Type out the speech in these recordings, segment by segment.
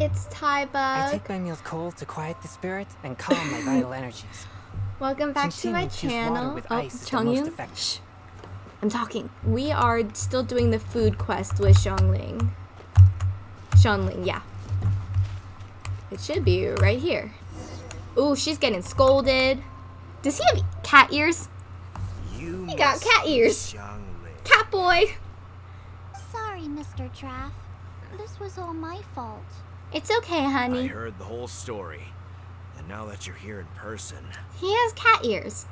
It's Thai I take my meals cold to quiet the spirit and calm my vital energies. Welcome back to my Consuming infused water channel. with Oh, ice is the most Chongyun. effective. Shh. I'm talking. We are still doing the food quest with Xiangling. Xiangling, yeah. It should be right here. Ooh, she's getting scolded. Does he have cat ears? You He got cat be ears. Xiangling. Cat boy. Sorry, Mr. Draff. This was all my fault. It's okay, honey. I honey. heard the whole story. And now that you're here in person, He has cat ears.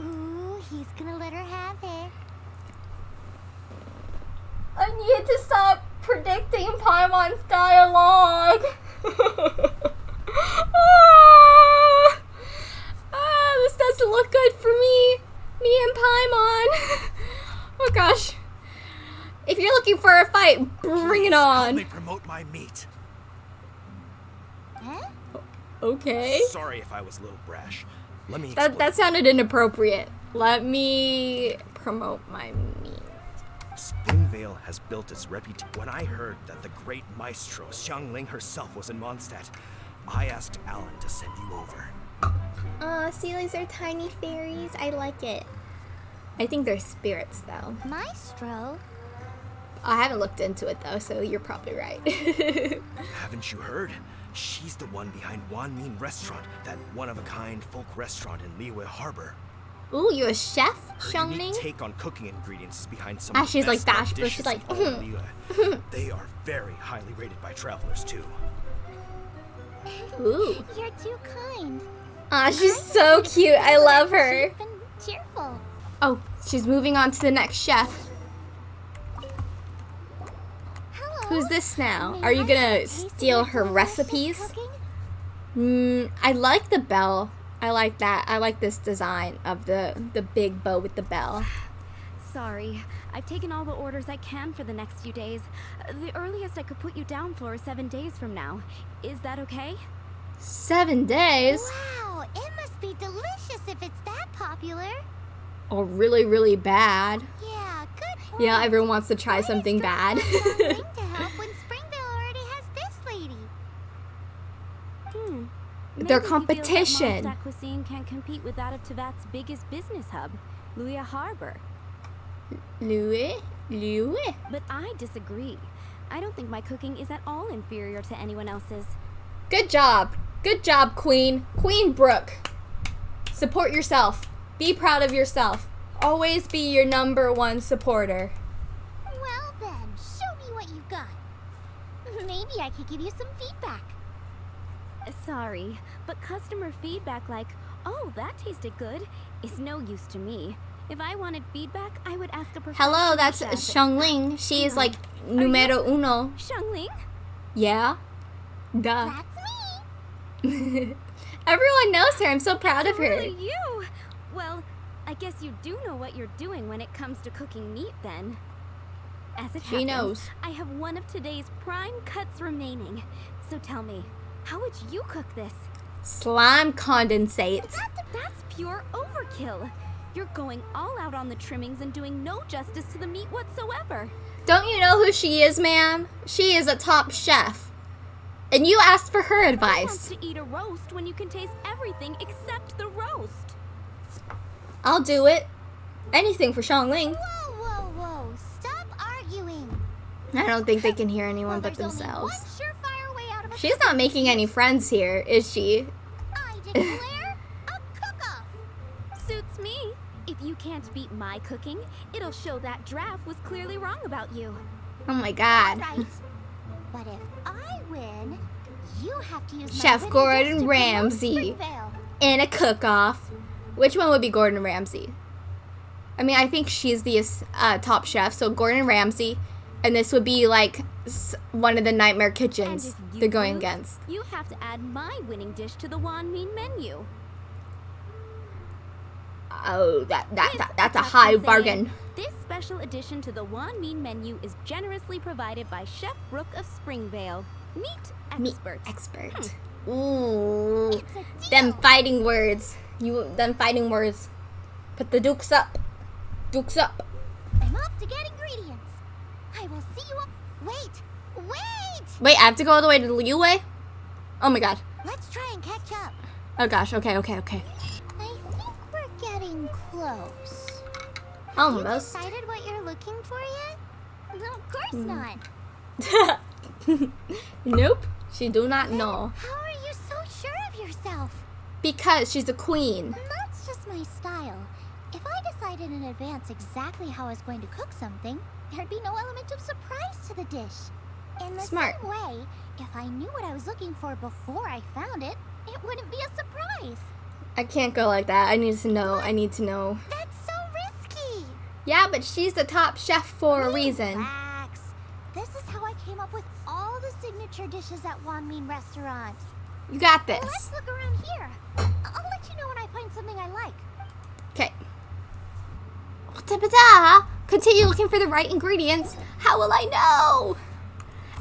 Ooh, he's gonna let her have it. I need to stop predicting Paimon's dialogue. ah, ah, this doesn't look good for me. Me and Paimon. oh gosh. If you're looking for a fight, bring it Please help on. me promote my meat. Huh? Okay. Sorry if I was a little brash. Let me That explain. that sounded inappropriate. Let me promote my meat. Springvale has built its reputation. When I heard that the great maestro Xiangling herself was in Mondstadt, I asked Alan to send you over. Aw, Seelies are tiny fairies. I like it. I think they're spirits though. Maestro? I haven't looked into it though, so you're probably right. Haven't you heard? She's the one behind Wanmin Restaurant, that one-of-a-kind folk restaurant in Liyue Harbor. Ooh, you're a chef, Her unique take on cooking ingredients is behind some Ah, of the she's like best that, but she's like, in all "Mhm." They are very highly rated by travelers too. Ooh. You're too kind. Aw, she's so cute. I love her. Cheerful. Oh, she's moving on to the next chef. Who's this now? Are you gonna steal her recipes? cooking? Mm, I like the bell. I like that. I like this design of the the big bow with the bell. Sorry, I've taken all the orders I can for the next few days. Uh, The earliest I could put you down for is seven days from now. Is that okay? Seven days. Wow, it must be delicious if it's that popular. Or really, really bad. Yeah, good point. Yeah, everyone wants to try Why something bad. not willing to help when Springvale already has this lady? Hmm. Their Maybe he feels that competition. Mondstadt cuisine can't compete with that of Teyvat's biggest business hub, Liyue Harbor. Louis? Louis? But I disagree. I don't think my cooking is at all inferior to anyone else's. Good job. Good job, Queen. Queen Brooke. Support yourself. Be proud of yourself. Always be your number one supporter. Well then, show me what you've got. Maybe I could give you some feedback. Sorry, but customer feedback like, oh, that tasted good, is no use to me. If I wanted feedback, I would ask a professional Hello, that's chef. Xiangling. She is like numero uno. Xiangling? Yeah? Duh. That's me. Everyone knows her. I'm so proud of her. Really you? Well, I guess you do know what you're doing when it comes to cooking meat then. As it She happens, knows. I have one of today's prime cuts remaining. So tell me, how would you cook this? Slime condensate. That's pure overkill. You're going all out on the trimmings and doing no justice to the meat whatsoever. Don't you know who she is, ma'am? She is a top chef. And you asked for her Who wants advice. to eat a roast when you can taste everything except the roast? I'll do it. Anything for Xiangling. Whoa, whoa, whoa. Stop arguing. I don't think they can hear anyone Well, but there's only themselves. She's not making any friends here, is she? I declare a cook-off. Suits me. If you can't beat my cooking, it'll show that Draff was clearly wrong about you. Oh my god. Right. But if I win, you have to use Chef Gordon Ramsay. In a cook-off. Which one would be Gordon Ramsay? I mean, I think she's the uh, top chef, so Gordon Ramsay, and this would be like one of the Nightmare Kitchens they're going lose, against. You have to add my winning dish to the Wanmin menu. Oh, that, that, that that's a high bargain. This special addition to the Wanmin menu is generously provided by Chef Brooke of Springvale, meat Meat expert. expert. Hmm. Ooh, It's a deal. them fighting words. You, them fighting words. Put the dukes up. Dukes up. I'm off to get ingredients. I will see you. Wait, wait! Wait, I have to go all the way to the Liyue? Oh my god. Let's try and catch up. Oh gosh, okay, okay, okay. I think we're getting close. Almost. You decided what you're looking for yet? No, of course Hmm. not. nope, she do not know. How are you so sure of yourself? Because she's a queen. That's just my style. If I decided in advance exactly how I was going to cook something, there'd be no element of surprise to the dish. In the Smart. same way, if I knew what I was looking for before I found it, it wouldn't be a surprise. I can't go like that. I need to know. I need to know. That's so risky. Yeah, but she's the top chef for a reason. Relax. This is how I came up with all the signature dishes at Wanmin Restaurant. You got this. Let's look around here. I'll let you know when I find something I like. Okay. Da-ba-da. Continue looking for the right ingredients. How will I know?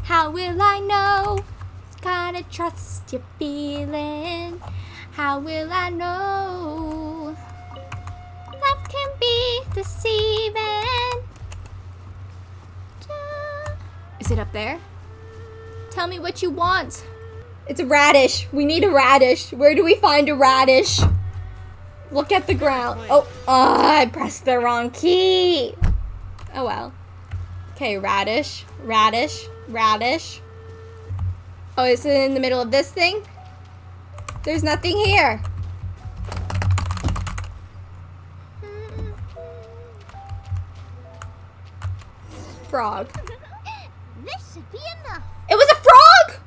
How will I know? Gotta trust your feeling. How will I know? Love can be deceiving. Is it up there? Tell me what you want. It's a radish. We need a radish. Where do we find a radish? Look at the ground. Oh, oh, I pressed the wrong key. Oh well. Okay, radish, radish, radish. Oh, is it in the middle of this thing? There's nothing here. Frog. this should be enough. It was a frog!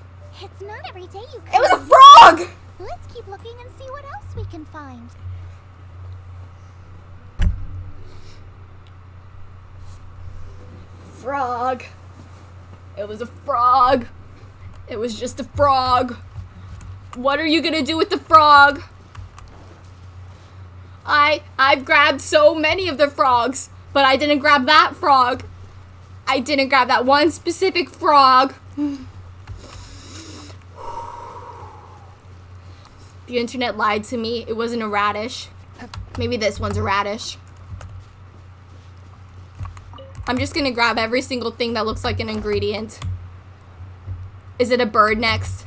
It's not every day you It was a frog! Let's keep looking and see what else we can find. Frog. It was a frog. It was just a frog. What are you gonna do with the frog? I I've grabbed so many of the frogs, but I didn't grab that frog. I didn't grab that one specific frog. The internet lied to me. It wasn't a radish. Maybe this one's a radish. I'm just gonna grab every single thing that looks like an ingredient. Is it a bird next?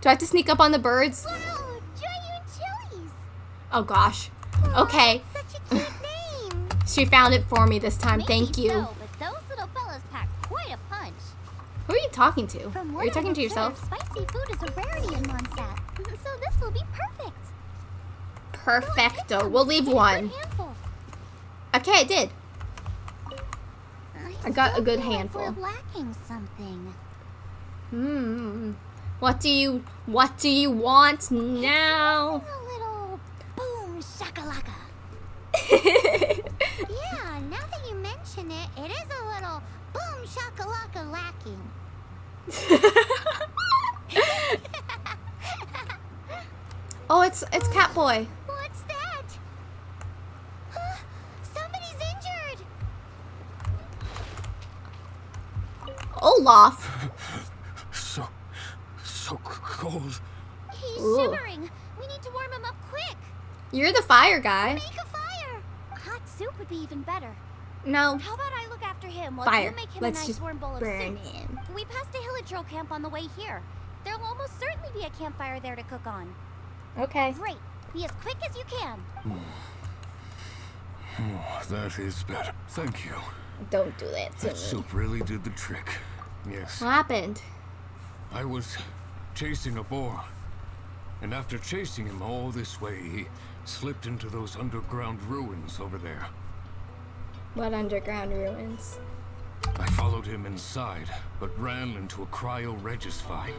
Do I have to sneak up on the birds? Wow. Oh gosh. Okay. Such a cute name. She found it for me this time. Maybe Thank you. So, but those little fellas pack quite a punch. Who are you talking to? From Are you talking to yourself? Spicy food is a rarity in Mondstadt, so this will be perfect. Perfecto. We'll leave Get a good one. Okay, I did. I got a good handful. We're lacking something. Hmm. What do you What do you want now? A little boom shakalaka. Yeah, now that you mention it, it is a little boom shakalaka lacking. oh, it's it's Catboy. What's that? Huh, Somebody's injured. Olaf. So, so cold. He's Ooh. shivering. We need to warm him up quick. You're the fire guy. Make a fire. Hot soup would be even better. No. How about I look after him while Fire. you make him Let's a nice just warm bowl of burn soup? him. We passed a hilichurl camp on the way here. There'll almost certainly be a campfire there to cook on. Okay. Great. Be as quick as you can. Oh, that is better. Thank you. Don't do that to That me. soup really did the trick. Yes. What happened? I was chasing a boar. And after chasing him all this way, he slipped into those underground ruins over there. What underground ruins? I followed him inside, but ran into a Cryo Regisvine.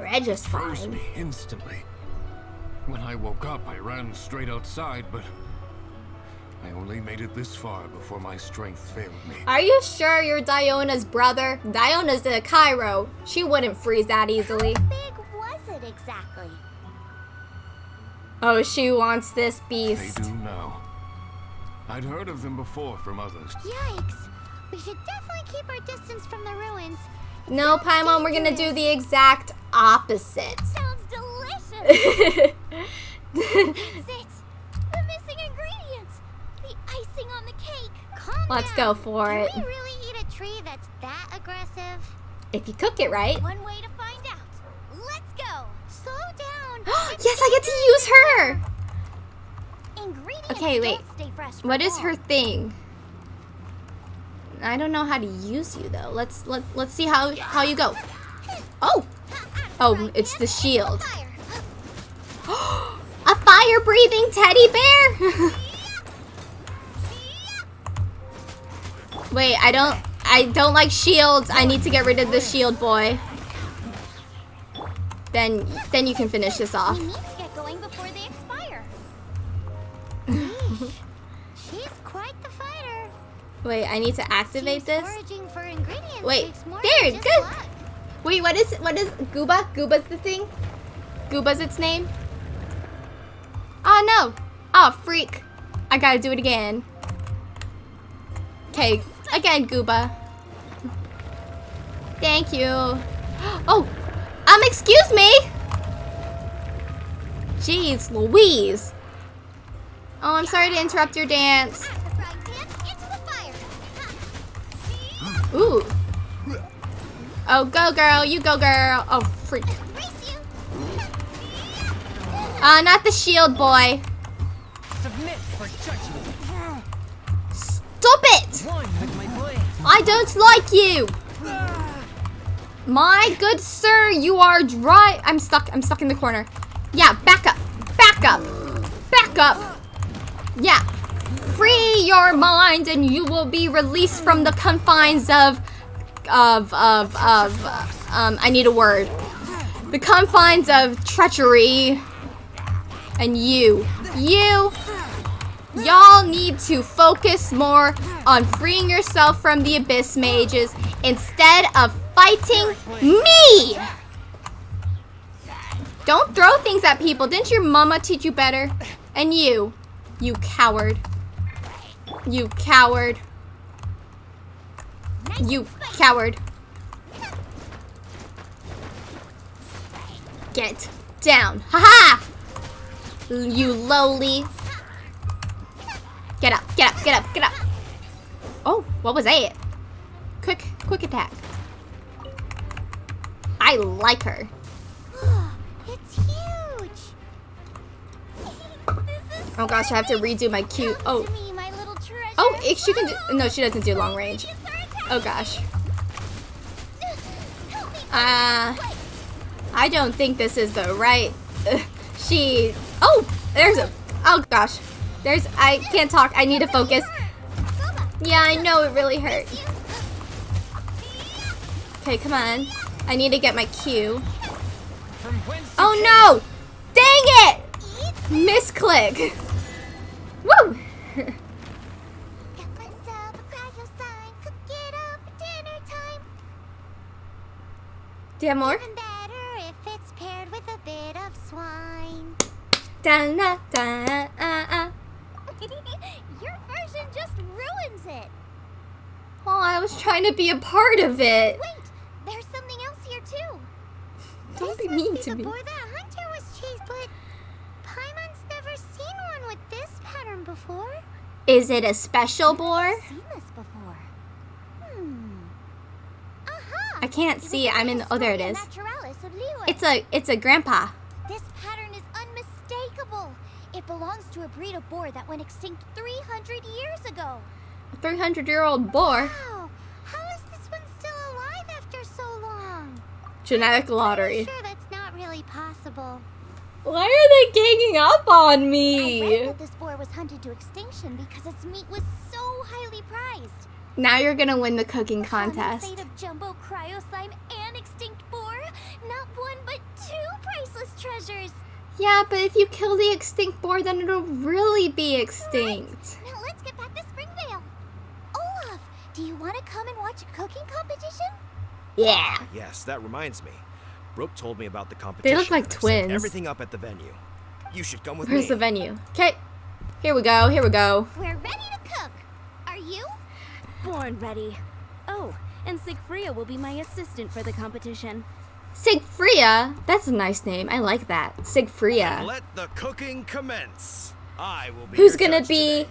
Regis Froze me instantly. When I woke up, I ran straight outside, but I only made it this far before my strength failed me. Are you sure you're Diona's brother? Diona's the Cryo. She wouldn't freeze that easily. How big was it exactly? Oh, she wants this beast. They beast. do now. I'd heard of them before from others. Yikes. We should definitely keep our distance from the ruins. No, Paimon, we're gonna do the exact opposite. Sounds delicious. That's it. The missing ingredients. The icing on the cake. Calm Let's go for Can it. we really eat a tree that's that aggressive? If you cook it right. One way to find out. Let's go. Slow down. yes, I get to use her. Ingredients Okay, wait. don't stay fresh What is her thing? I don't know how to use you though. Let's let let's see how how you go. Oh, oh, it's the shield. A fire breathing teddy bear. Wait, I don't I don't like shields. I need to get rid of the shield boy. Then then you can finish this off. We need to get going before they expire. She's quite the fighter. Wait, I need to activate this. Foraging for ingredients Wait, there, good. luck. Wait, what is what is Guoba? Guoba's the thing? Guoba's its name? Oh no! Oh freak! I gotta do it again. Okay, again, Guoba. Thank you. Oh, um, excuse me. Jeez, Louise. Oh, I'm sorry to interrupt your dance. Ooh. Oh, go girl, you go girl. Oh, freak. Uh, not the shield boy. Submit for judgment. Stop it! I don't like you. My good sir, you are dry. I'm stuck. I'm stuck in the corner. Yeah, back up. Back up. Back up. Yeah. Free your mind and you will be released from the confines of of of of um I need a word. The confines of treachery and you. You Y'all need to focus more on freeing yourself from the abyss mages instead of fighting me. Don't throw things at people. Didn't your mama teach you better? And you, you coward. You coward. You coward. Get down. Ha ha! You lowly. Get up, get up, get up, get up. Oh, what was that? Quick, quick attack. I like her. it's huge. this is Oh gosh, I have to redo my cute. Oh, to me, my oh, if she can do. No, she doesn't do long range. It's our attack. Oh gosh. Uh, I don't think this is the right. she. Oh, there's a. Oh gosh. There's. I can't talk. I need to focus. Yeah, I know it really hurt. Okay, come on. I need to get my cue. Oh no! Dang it! Misclick. Woo! Got myself a cryo sign. Cook it up at dinner time. Do you have more? Even better if it's paired with a bit of swine. Da na da uh, uh. Your version just ruins it. Oh, I was trying to be a part of it. Wait, there's something else here too. Don't this be mean must to be me. the that Hunter was chased, but Paimon's never seen one with this pattern before. Is it a special boar? Seen this before. Hmm. Aha! I can't see. I'm in. Oh, there it is. Naturalis of Liyue. It's a. It's a grandpa. This pattern is unmistakable. It belongs to a breed of boar that went extinct 300 years ago. A 300 year old boar. Wow! Genetic lottery. sure that's not really possible. Why are they ganging up on me? I read that this boar was hunted to extinction because its meat was so highly prized. Now you're gonna win the cooking the contest. fate of jumbo cryo slime and extinct boar, not one but two priceless treasures. Yeah, but if you kill the extinct boar, then it'll really be extinct. Right. Now let's get back to Springvale. Olaf, do you want to come and watch a cooking competition? Yeah. Yes, that reminds me. Brooke told me about the competition. They look like and I've twins. Everything up at the venue. You should come with Where's me. the venue? Okay. Here we go. Here we go. We're ready to cook. Are you? Born ready. Oh, and Sigfria will be my assistant for the competition. Sigfria. That's a nice name. I like that. Sigfria. Let the cooking commence. I will be. Who's gonna be today.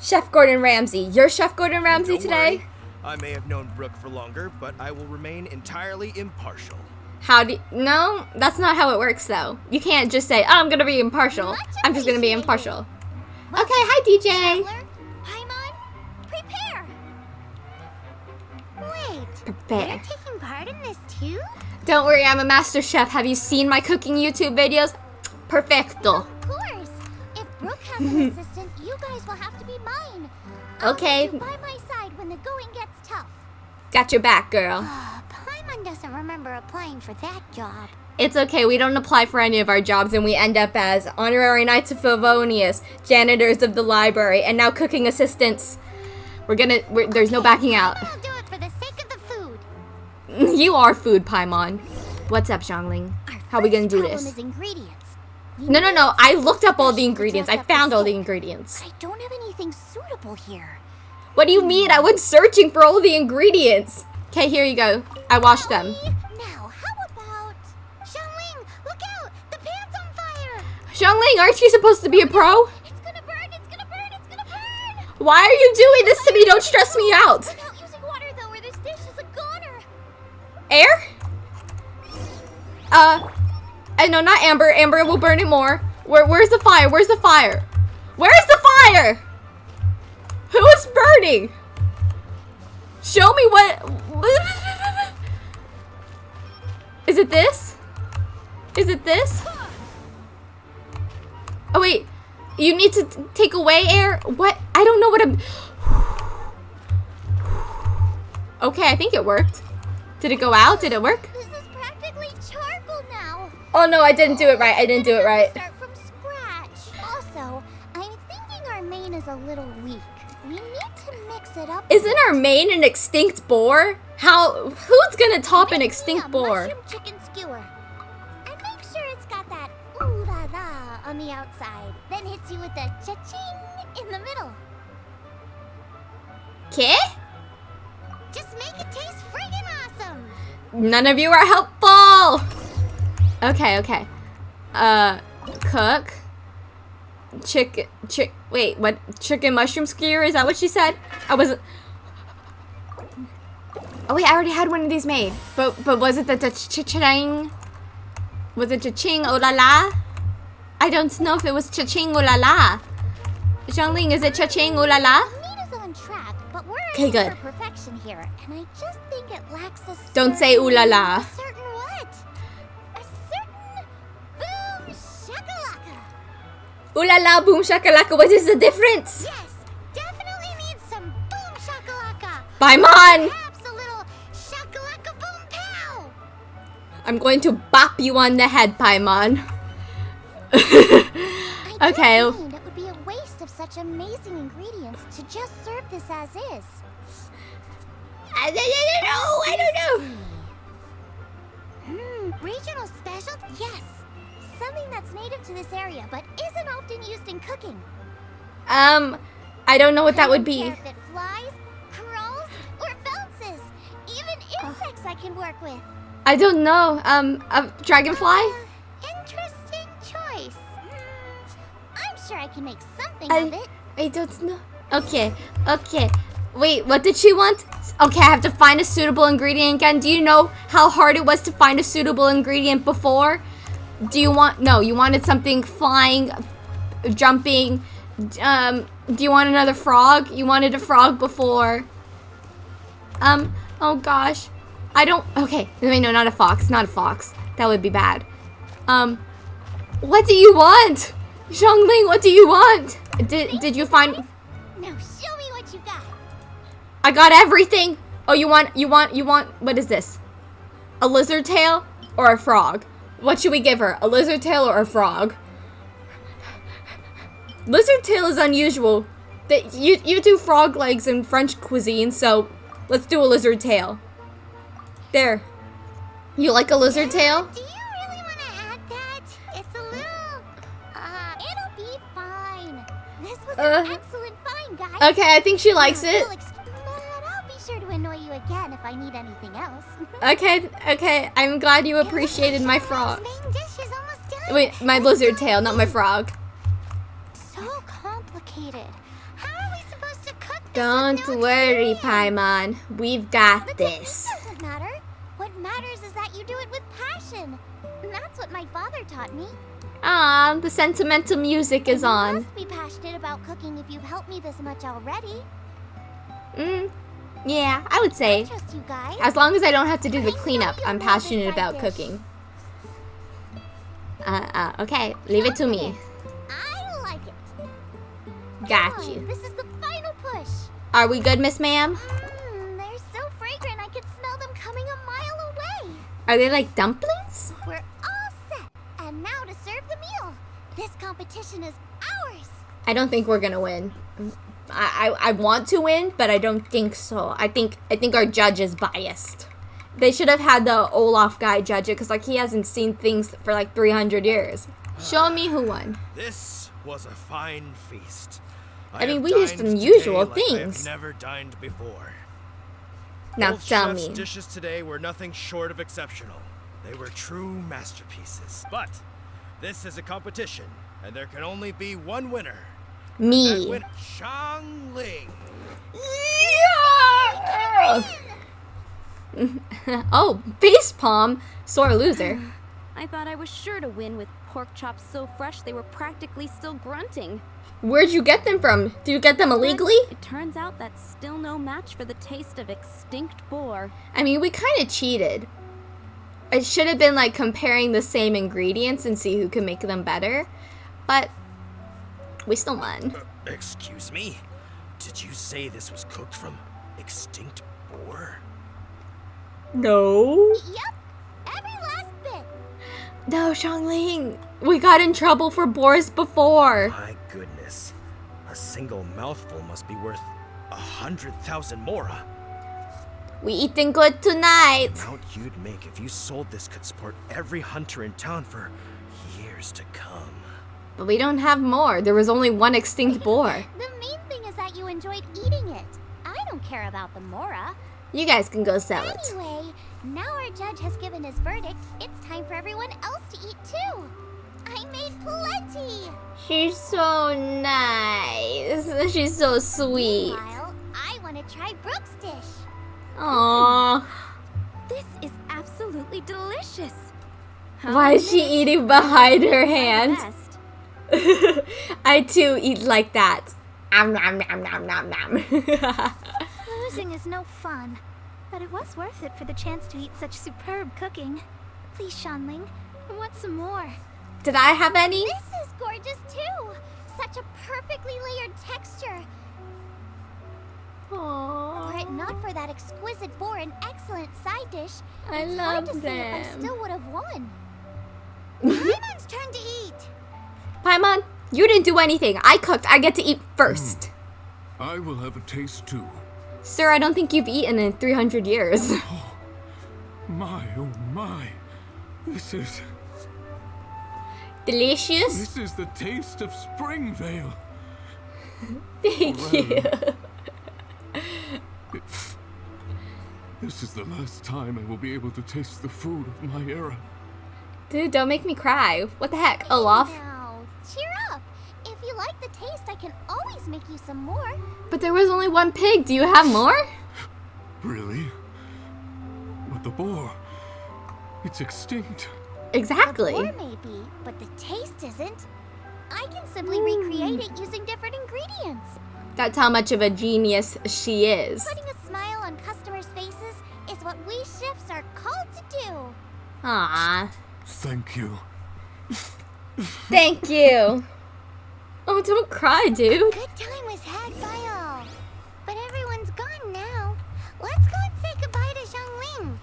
Chef Gordon Ramsay? You're Chef Gordon Ramsay Don't today? worry, I may have known Brooke for longer, but I will remain entirely impartial. How do you, no? That's not how it works, though. You can't just say, "Oh, I'm gonna be impartial." I'm just gonna be appreciated. impartial. Okay, hi DJ. Traveler, Paimon, prepare! Wait, Prepare. you're taking part in this too? Don't worry, I'm a master chef. Have you seen my cooking YouTube videos? Perfecto. Of course! If Brooke has an assistant, you guys will have to be mine. I'll Okay. Have you by my side when the going gets tough. Got your back, girl. Uh, Paimon doesn't remember applying for that job. It's okay, we don't apply for any of our jobs and we end up as honorary knights of Favonius, janitors of the library, and now cooking assistants. We're gonna, we're, there's no backing out. I'll do it for the sake of the food. you are food, Paimon. What's up, Xiangling? Our How are we gonna do this? Is ingredients. No, no, no, I looked up all the ingredients. I dress up the found all the ingredients. I don't have anything suitable here. What do you mean? I went searching for all the ingredients. Okay, here you go. I washed them. Now, how about Xiangling? Look out! The pan's on fire! Xiangling, aren't you supposed to be a pro? It's gonna burn! It's gonna burn! It's gonna burn! Why are you doing this to me? Don't stress me out. Without using water, though, or this dish is a goner. Air? Uh, uh, no, not Amber. Amber will burn it more. Where, where's the fire? Where's the fire? Where's the fire? Burning? Show me what. Is it this? Is it this? Oh wait, you need to take away air. What? I don't know what I'm. Okay, I think it worked. Did it go out? Did it work? This is practically charcoal now. Oh no, I didn't do it right. I didn't do it right. Start from scratch. Also, I'm thinking our main is a little weak. Isn't our main an extinct boar? How? Who's gonna top an extinct a boar? Mushroom chicken skewer. And make sure it's got that ooh la la on the outside. Then hits you with the cha-ching in the middle. Okay? Just make it taste friggin' awesome. None of you are helpful. Okay, okay. Uh, cook. Chicken. Chick. Wait, what? Chicken mushroom skewer? Is that what she said? I wasn't. Oh wait, I already had one of these made. But but was it the cha-ching? Was it cha-ching? Oh la la? I don't know if it was cha-ching oh la la. Xiangling, is it cha-ching oh la la? Meat is on track, but we're 'Kay, aiming good. perfection here, and I just think it lacks a Don't say ooh la la. Ooh la la, boom shakalaka. What is the difference? Yes, definitely needs some boom shakalaka. Paimon! Perhaps a little shakalaka boom pow. I'm going to bop you on the head, Paimon. Okay. it would be a waste of such amazing ingredients to just serve this as is. I don't know. I don't know. Hmm, regional special? Yes. Something that's native to this area, but isn't often used in cooking. Um, I don't know what that I would be. care if it flies, crawls, or bounces. Even insects I can work with. I don't know. Um, a dragonfly? Uh, interesting choice. Hmm, I'm sure I can make something of it. I don't know. Okay, okay. Wait, what did she want? Okay, I have to find a suitable ingredient again. Do you know how hard it was to find a suitable ingredient before? Do you want, no, you wanted something flying, jumping. Um, do you want another frog? You wanted a frog before. Um, oh gosh. I don't, okay. Wait, no, not a fox, not a fox. That would be bad. Um, what do you want? Xiangling, what do you want? Did, did you find, Now show me what you got. I got everything. Oh, you want, you want, you want, what is this? A lizard tail or a frog? What should we give her? A lizard tail or a frog? Lizard tail is unusual. That you you do frog legs in French cuisine, so let's do a lizard tail. There. You like a lizard tail? Do you really want to add that? It's a little. Uh, it'll be fine. This was Uh, an excellent find, guys. Okay, I think she likes it. I need anything else. Okay, okay. I'm glad you appreciated my frog. Main dish is almost done. Wait, my lizard tail, not my frog. So complicated. How are we supposed to cook this Don't no worry. Paimon. We've got technique this. doesn't matter. What matters is that you do it with passion. And that's what my father taught me. Ah, the sentimental music is on. You must be passionate about cooking if you've helped me this much already. Mm, yeah, I would say. trust you guys. As long as I don't have to do the cleanup, I'm passionate about cooking. Uh, uh, okay, leave it to me. I like it. Got you. This is the final push. Are we good, Miss Ma'am? Mmm, they're so fragrant I could smell them coming a mile away. Are they like dumplings? We're all set. And now to serve the meal. This competition is ours. I don't think we're gonna win. I, I, I want to win, but I don't think so. I think I think our judge is biased. They should have had the Olaf guy judge it, cause like he hasn't seen things for like 300 years. Show me who won. This was a fine feast. I mean, we used unusual like things. never dined before. Now Both tell me. dishes today were nothing short of exceptional. They were true masterpieces. But this is a competition, and there can only be one winner. That Me. win- Xiangling. oh, face palm, sore loser. I thought I was sure to win with pork chops so fresh they were practically still grunting. Where'd you get them from? Did you get them illegally? It turns out that's still no match for the taste of extinct boar. I mean, we kind of cheated. It should have been like comparing the same ingredients and see who can make them better. But we still won. Uh, excuse me? Did you say this was cooked from extinct boar? No. Yep. Every last bit. No, Xiangling. We got in trouble for boars before. My goodness. A single mouthful must be worth a hundred thousand mora. We eating good tonight. The amount you'd make if you sold this could support every hunter in town for years to come. But we don't have more. There was only one extinct boar. The main thing is that you enjoyed eating it. I don't care about the mora. You guys can go sell it. Anyway, now our judge has given his verdict. It's time for everyone else to eat too. I made plenty. She's so nice. She's so sweet. Meanwhile, I want to try Brooke's dish. Aww. This is absolutely delicious. Why is she eating behind her hand? I too eat like that. Om nom nom nom nom nom. Losing is no fun, but it was worth it for the chance to eat such superb cooking. Please, Xiangling, I want some more. Did I have any? This is gorgeous too. Such a perfectly layered texture. Aww. Were it not for that exquisite boar and excellent side dish, I it's hard to love say if I still would have won. Paimon's turn to eat. Paimon, you didn't do anything. I cooked. I get to eat first. Hmm. I will have a taste too. Sir, I don't think you've eaten in 300 years. Oh, My, oh my. This is, Delicious. this is the taste of Springvale. Thank you. This is the last time I will be able to taste the food of my era. Dude, don't make me cry. What the heck, Olaf? Now, cheer up. If you like the taste, I can always make you some more. But there was only one pig. Do you have more? Really? But the boar, it's extinct. Exactly. Or maybe, but the taste isn't. I can simply recreate it using different ingredients. That's how much of a genius she is. Putting a smile on customers' faces is what we chefs are called to do. Aww. Thank you. Thank you. Oh, don't cry, dude. Good time was had by all. But everyone's gone now. Let's go and say goodbye to Xiangling.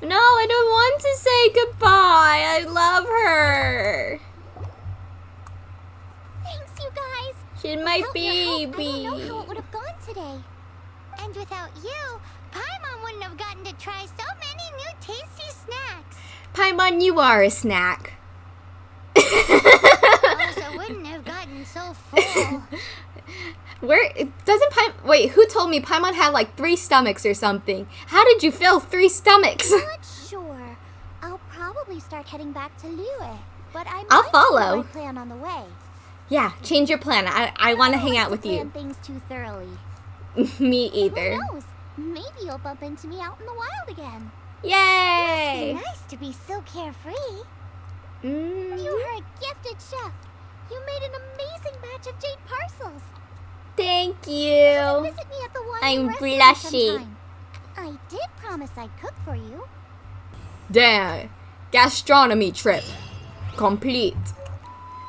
No, I don't want to say goodbye. I love her. Thanks, you guys. She's my Without your help, baby. I don't know how it would have gone today. And without you, Paimon wouldn't have gotten to try so many new tasty snacks. Paimon, you are a snack. Also wouldn't have gotten so full. Where doesn't Paimon? Wait, who told me Paimon had like three stomachs or something? How did you fill three stomachs? I'm Not sure. I'll probably start heading back to Liyue. But I might I'll change follow. my plan on the way. yeah, change your plan. I I want to hang out with plan you. things too thoroughly. Me Who either. knows? Maybe you'll bump into me out in the wild again. Yay! Nice to be so carefree. Mm, You are a gifted chef. You made an amazing batch of jade parcels. thank you. Visit me at the I'm sometime. I did promise I'd cook for you. Damn. Gastronomy trip. Complete.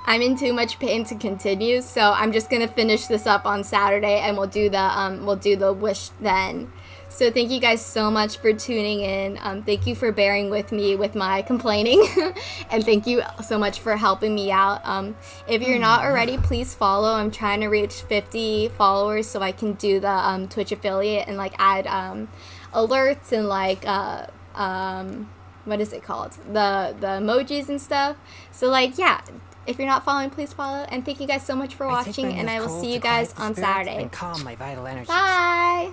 I'm in too much pain to continue, so I'm just gonna finish this up on Saturday and we'll do the um we'll do the wish then. So thank you guys so much for tuning in. Um, thank you for bearing with me with my complaining, and thank you so much for helping me out. Um, if you're not already, please follow. I'm trying to reach 50 followers so I can do the um, Twitch affiliate and like add um, alerts and like uh, um, what is it called? The the emojis and stuff. So like yeah. If you're not following, please follow. And thank you guys so much for watching, my and I will see you guys on Saturday. And calm my vital energies. Bye!